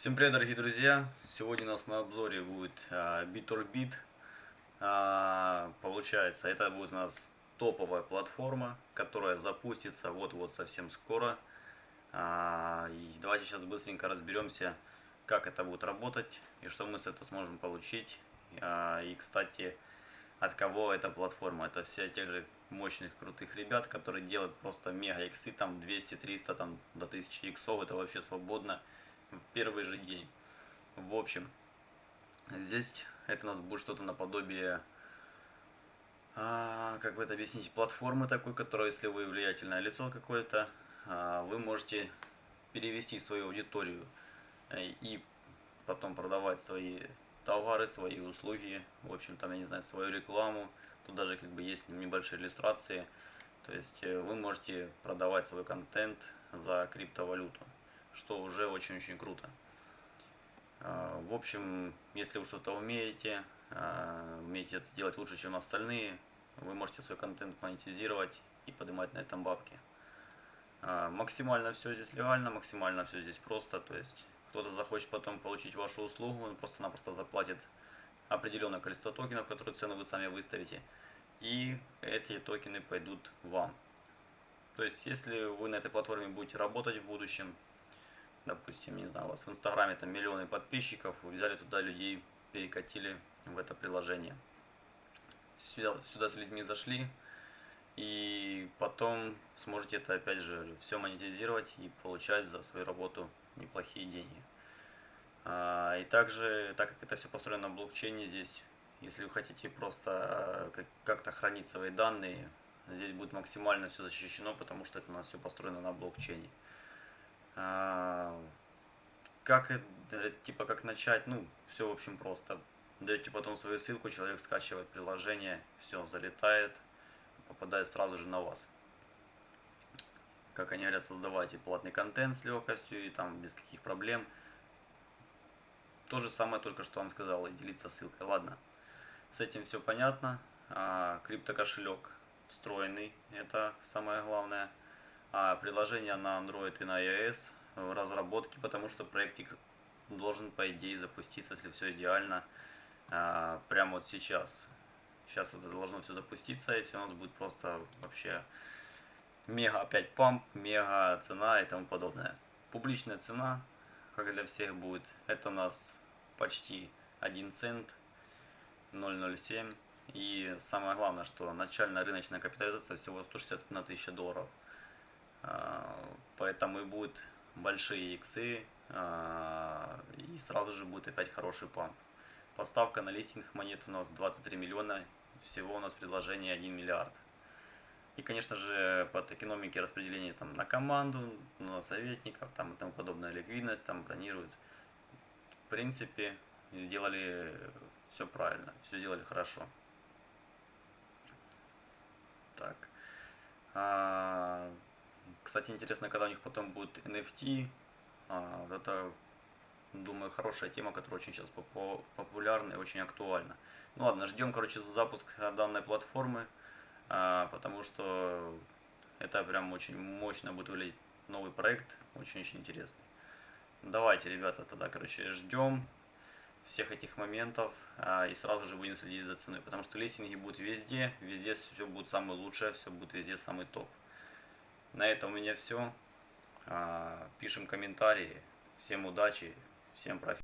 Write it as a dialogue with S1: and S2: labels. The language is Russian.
S1: Всем привет, дорогие друзья! Сегодня у нас на обзоре будет а, BitOrbit. А, Получается, это будет у нас топовая платформа, которая запустится вот-вот совсем скоро. А, и Давайте сейчас быстренько разберемся, как это будет работать и что мы с этого сможем получить. И, кстати, от кого эта платформа? Это все тех же мощных, крутых ребят, которые делают просто мега иксы, там 200, 300, там до 1000 иксов, это вообще свободно в первый же день. В общем, здесь это у нас будет что-то наподобие, а, как бы это объяснить, платформы такой, которая, если вы влиятельное лицо какое-то, а, вы можете перевести свою аудиторию э, и потом продавать свои товары, свои услуги, в общем, там, я не знаю, свою рекламу. Тут даже как бы есть небольшие иллюстрации. То есть э, вы можете продавать свой контент за криптовалюту, что уже очень-очень круто. А, в общем, если вы что-то умеете, а, умеете это делать лучше, чем остальные, вы можете свой контент монетизировать и поднимать на этом бабки. А, максимально все здесь легально, максимально все здесь просто, то есть кто-то захочет потом получить вашу услугу, он просто-напросто заплатит определенное количество токенов, которые цену вы сами выставите, и эти токены пойдут вам. То есть, если вы на этой платформе будете работать в будущем, допустим, не знаю, у вас в Инстаграме там миллионы подписчиков, вы взяли туда людей, перекатили в это приложение. Сюда, сюда с людьми зашли, и потом сможете это опять же все монетизировать и получать за свою работу неплохие деньги. А, и также, так как это все построено на блокчейне, здесь, если вы хотите просто а, как-то хранить свои данные, здесь будет максимально все защищено, потому что это у нас все построено на блокчейне. А, как, типа, как начать? Ну, все, в общем, просто. Даете потом свою ссылку, человек скачивает приложение, все, залетает, попадает сразу же на вас. Как они говорят, создавайте платный контент с легкостью и там без каких проблем. То же самое только что вам сказал и делиться ссылкой. Ладно, с этим все понятно. А, криптокошелек встроенный, это самое главное. А приложение на Android и на iOS в разработке, потому что проектик должен по идее запуститься, если все идеально, а, прямо вот сейчас. Сейчас это должно все запуститься, и все у нас будет просто вообще мега опять памп, мега цена и тому подобное. Публичная цена, как для всех будет, это у нас почти 1 цент, 0,07. И самое главное, что начальная рыночная капитализация всего 161 тысяча долларов. А, поэтому и будут большие иксы, а, и сразу же будет опять хороший памп. Поставка на листинг монет у нас 23 миллиона, всего у нас предложение 1 миллиард. И, конечно же, под экономики распределения там, на команду, на советников там, и тому подобное, ликвидность там бронируют. В принципе, сделали все правильно, все сделали хорошо. Так. Кстати, интересно, когда у них потом будет NFT. А, это, думаю, хорошая тема, которая очень сейчас популярна и очень актуальна. Ну ладно, ждем, короче, запуск данной платформы, а, потому что это прям очень мощно будет выглядеть новый проект, очень-очень интересный. Давайте, ребята, тогда, короче, ждем всех этих моментов а, и сразу же будем следить за ценой, потому что листинги будут везде, везде все будет самое лучшее, все будет везде самый топ. На этом у меня все. А, пишем комментарии. Всем удачи, всем профита.